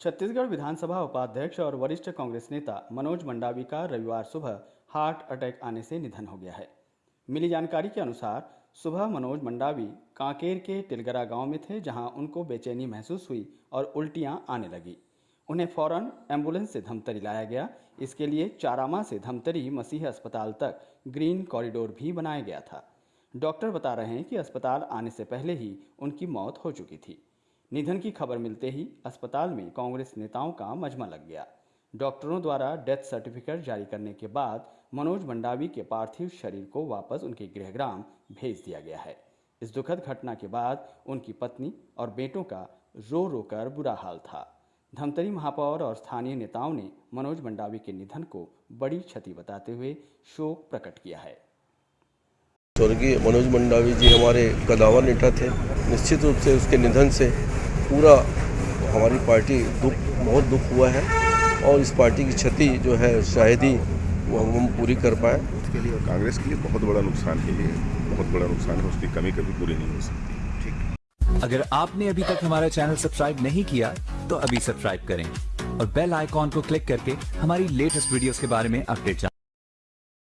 छत्तीसगढ़ विधानसभा उपाध्यक्ष और वरिष्ठ कांग्रेस नेता मनोज मंडावी का रविवार सुबह हार्ट अटैक आने से निधन हो गया है। मिली जानकारी के अनुसार, सुबह मनोज मंडावी कांकेर के टिलगरा गाँव में थे, जहाँ उनको बेचैनी महसूस हुई और उल्टियाँ आने लगी। उन्हें फ़ौरन एंबुलेंस से धमतरी लाया गया। इसके लिए चारामा से धमतरी मसीह अस्पताल तक ग्रीन कॉरिडोर भी बनाया गया था। डॉक्टर बता रहे हैं कि अस्पताल आने से पहले ही उनकी मौत हो चुकी थी। निधन की खबर मिलते ही अस्पताल में कांग्रेस नेताओं का मजमा लग गया। डॉक्टरों द्वारा डेथ सर्टिफिकेट जारी करने के बाद मनोज मंडावी के पार्थिव शरीर को वापस उनके गृहग्राम भेज दिया गया है। इस दुखद घटना के बाद उनकी पत्नी और बेटों का रो रो कर बुरा हाल था। धमतरी महापौर और स्थानीय नेताओं ने मनोज मंडावी के निधन को बड़ी क्षति बताते हुए शोक प्रकट किया है। स्वर्गीय मनोज मंडावी जी हमारे कदावर नेता थे। निश्चित रूप से उसके निधन से पूरा हमारी पार्टी दुख बहुत दुख हुआ है और इस पार्टी की क्षति जो है शायद ही वो हम पूरी कर पाए। उसके लिए और कांग्रेस के लिए बहुत बड़ा नुकसान है ये बहुत बड़ा नुकसान है उसकी कमी कभी पूरी नहीं हो सकती। ठीक। अगर आपने अभी तक हमारा चैनल सब्सक्राइब नहीं किया तो अभी सब्सक्राइब करें और बेल आइकॉन को क्लिक करके हमारी लेटेस्ट वीडियोस के बारे में अपडेट जानें।